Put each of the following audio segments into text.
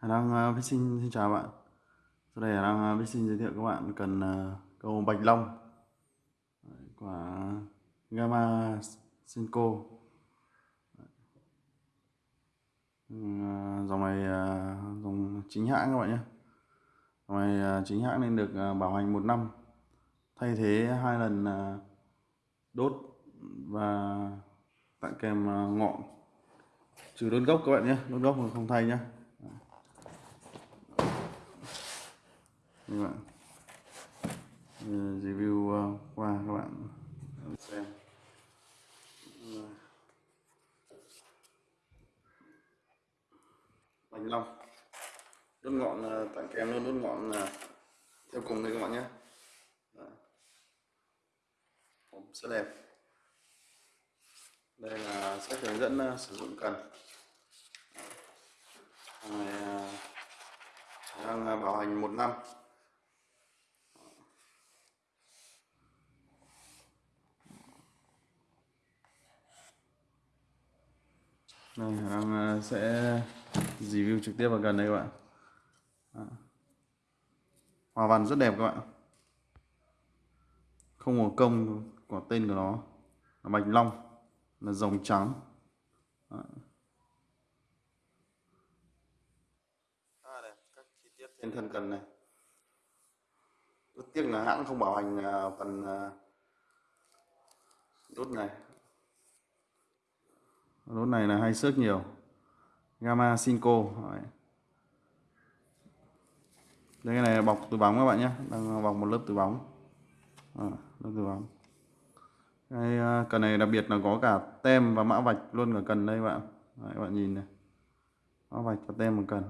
Hải Đăng uh, xin chào bạn. Sau đây Hải Đăng uh, Fishing giới thiệu các bạn cần ờ, cầu bạch long. Của Gamma Senko. Ừ, ờ, dòng này ờ, dòng chính hãng các bạn nhé. Dòng này chính hãng nên được bảo hành một năm. Thay thế hai lần đốt và tặng kèm ngọn. Trừ đốt gốc các bạn nhé đốt gốc không thay nhé. Vâng các bạn review ờ, qua các bạn xem. Bánh long. Đốt ngọn ờ, tặng kèm luôn, đốt ngọn ờ, theo cùng đây các bạn nhé. Dạ. Hộp rất đẹp. Đây là sách hướng dẫn sử dụng cần. Dạ. Này đang bảo hành một năm. Đây, đang ờ, sẽ review trực tiếp vào gần đây các bạn. À. hòa văn rất đẹp các bạn. Không hồ công của tên của nó. Là Bạch Long là rồng trắng. À, đây, các chi tiết trên thân cần này. Rất tiếc là hãng không bảo hành ờ, phần ờ, đốt này. Đốt này là hay xước nhiều. Gamma Sinco Đấy. Đây cái này là bọc từ bóng các bạn nhé. Đang bọc một lớp từ bóng. À, Lớp từ bóng. Cái à, cần này đặc biệt là có cả tem và mã vạch luôn cả cần đây các bạn. Đấy, các bạn nhìn này. Mã vạch và tem một cần.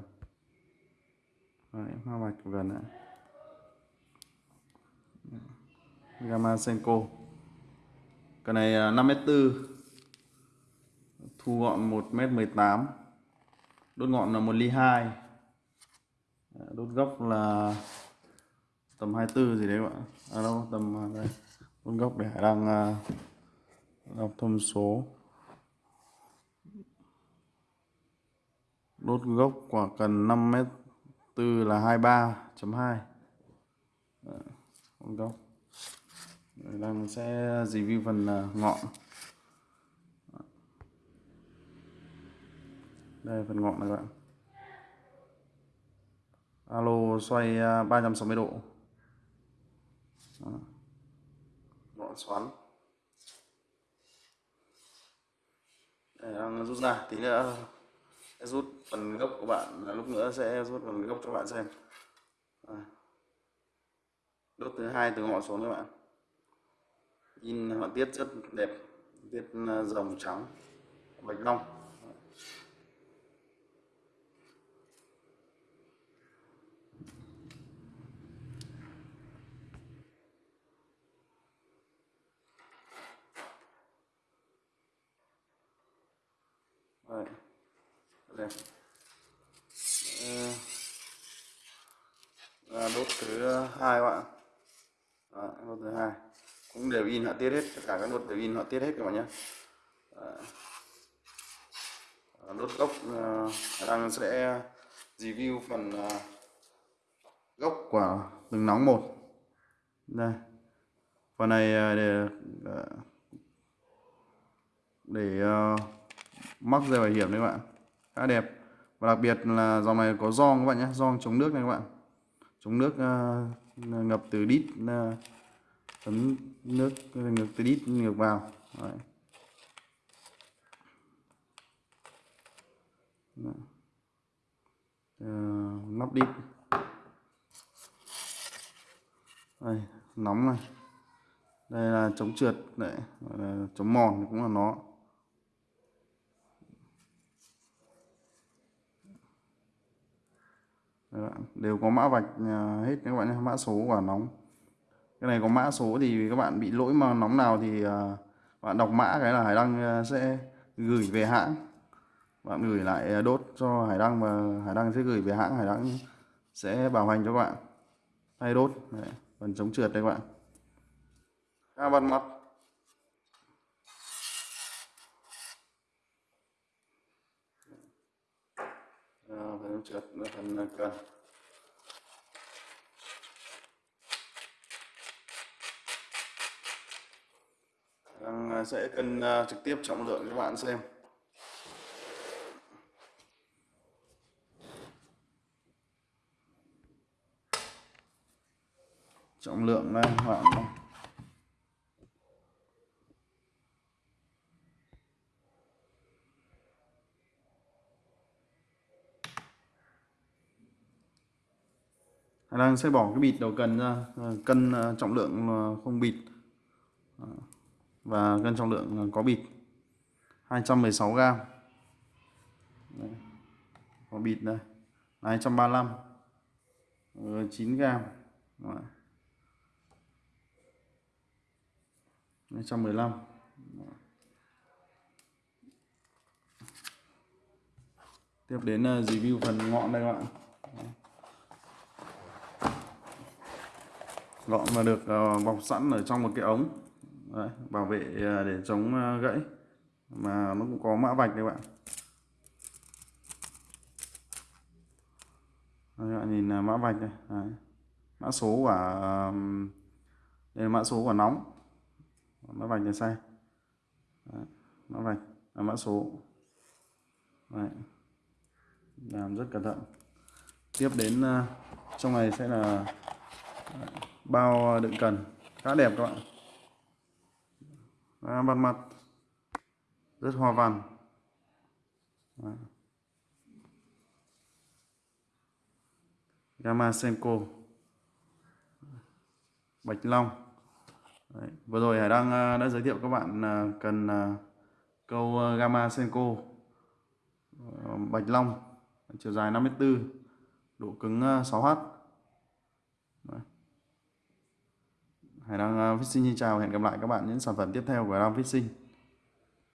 Đấy, mã vạch của cần này Gamma Senko Cần này 5m4 thu gọn 1m18 đốt ngọn là 1 ly 2 ờ, đốt gốc là tầm 24 gì đấy các bạn. À đâu, tầm à, đây. Đốt gốc để đang à, đọc thông số. Đốt gốc quả cần 5 m 4 là 23.2 con ờ, gốc. Đang sẽ review phần à, ngọn. Đây, phần ngọn này các bạn. Alo, xoay à, 360 độ. Đó. ngọn xoắn. Để đang rút ra, tí nữa sẽ rút phần gốc của bạn à, lúc nữa sẽ rút phần gốc cho bạn xem. Đốt thứ hai từ ngọn xuống các bạn. In họa tiết rất đẹp tiết à, rồng trắng, bạch long. Rồi. Đây. Ờ. Là đốt thứ hai các bạn. Đốt thứ hai. Cũng đều in họa tiết hết, tất cả các đốt đều in họa tiết hết các bạn nhé. Đốt ờ, gốc ờ, đang sẽ review phần gốc của từng nóng một. Đây. Phần này để để móc mắc dây bảo hiểm đấy các bạn. Khá đẹp. Và đặc biệt là dòng này có giòn các bạn nhé giòn chống nước này các bạn. Chống nước uh, ngập từ đít uh, tấm nước ngược từ đít ngược vào. Đấy. Uh, nắp đít. Đây nóng này. Đây là chống trượt đấy. Chống mòn cũng là nó. Đều có mã vạch à, hết các bạn nhé mã số quả nóng. Cái này có mã số thì các bạn bị lỗi mà nóng nào thì à, bạn đọc mã cái là hải đăng à, sẽ gửi về hãng. Bạn gửi lại đốt cho hải đăng và hải đăng sẽ gửi về hãng hải đăng sẽ bảo hành cho các bạn. Thay đốt Đấy, phần chống trượt đây các bạn. À, bật mặt chất trượt ở phần cần Đang sẽ cân à, trực tiếp trọng lượng cho các bạn xem. Trọng lượng đây các bạn đây. đang sẽ bỏ cái bịt đầu cần ra. Ờ, cân ờ, trọng lượng ờ, không bịt. Và cân trọng lượng có bịt. 216 gram. Đây. có bịt đây. 235 9 gram. Đấy. 215 tiếp đến review phần ngọn đây các bạn. Gọn mà được ờ, bọc sẵn ở trong một cái ống. Đấy, bảo vệ ờ, để chống ờ, gãy. Mà nó cũng có mã vạch đấy bạn. Các bạn nhìn mã vạch đây đấy. mã số của đây là mã số của nóng. Mã vạch này sai. Đấy, mã vạch là mã số. Đấy. làm rất cẩn thận. Tiếp đến trong này sẽ là bao ờ, đựng cần. Khá đẹp các bạn. À, mặt mặt rất hoa văn. Đó. Gamma Senko Bạch Long. Đấy. vừa rồi Hải Đăng ờ, đã giới thiệu các bạn ờ, cần câu Gamma Senko Bạch Long chiều dài 54 độ cứng 6H Đấy. Hải Đăng ờ, Fishing xin chào, hẹn gặp lại các bạn những sản phẩm tiếp theo của Hải Đăng Fishing